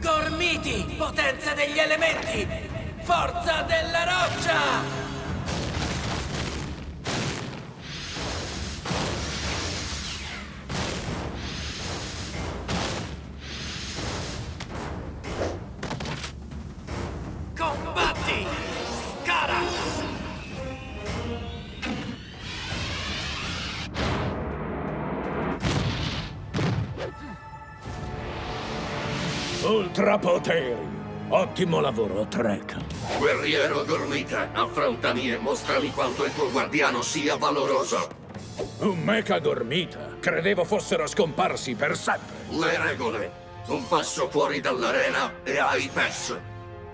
Gormiti, potenza degli elementi! Forza della roccia! Ultrapoteri. Ottimo lavoro, Trek. Guerriero Gormita, affrontami e mostrami quanto il tuo guardiano sia valoroso. Un mecha gormita. Credevo fossero scomparsi per sempre. Le regole. Un passo fuori dall'arena e hai perso.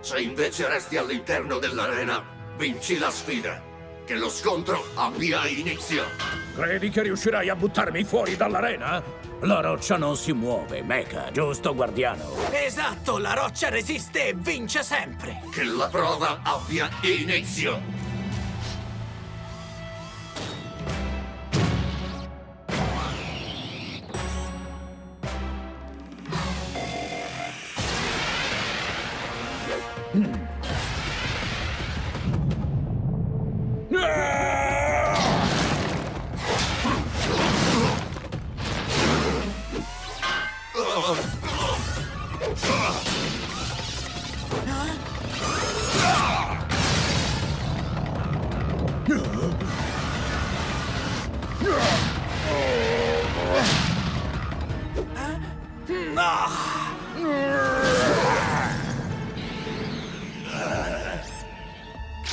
Se invece resti all'interno dell'arena, vinci la sfida. Che lo scontro abbia inizio. Credi che riuscirai a buttarmi fuori dall'arena? La roccia non si muove, mecha, giusto, guardiano? Esatto, la roccia resiste e vince sempre! Che la prova abbia inizio.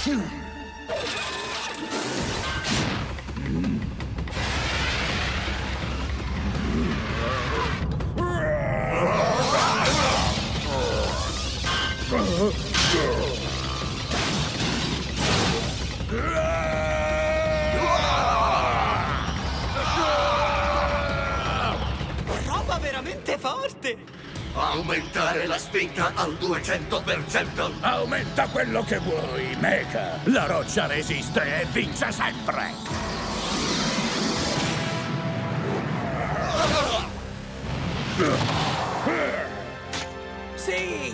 Hmm. Forte! Aumentare la spinta al 200%. Aumenta quello che vuoi, mecha. La roccia resiste e vince sempre. Sì!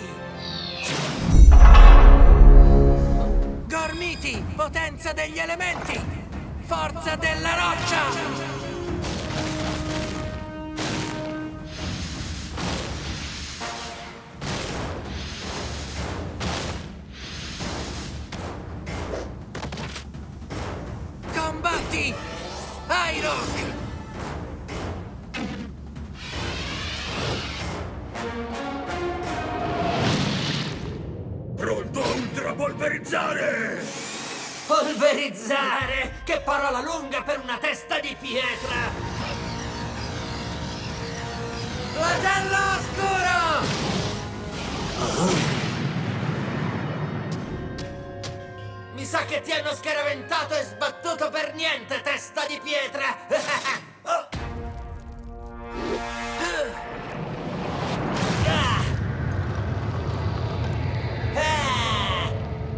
Gormiti, potenza degli elementi! Forza della roccia! Combatti! Iroh! Pronto a ultrapolverizzare! Polverizzare! Che parola lunga per una testa di pietra! Flagello oscuro! Mi sa che ti hanno scaraventato e sbattuto pietra! Oh. Ah. Ah.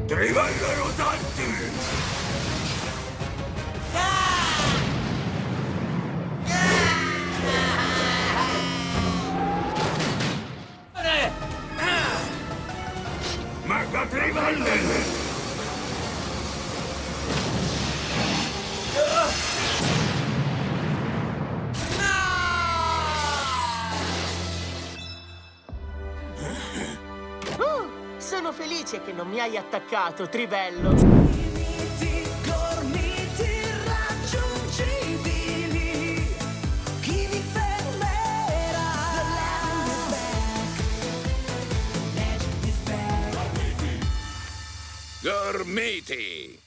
Trivelle rotanti! Mega trivelle! Felice che non mi hai attaccato, Trivello. Gormiti raggiungibili. Chi vi fermerà? The land is back. Legend is back. Gormiti!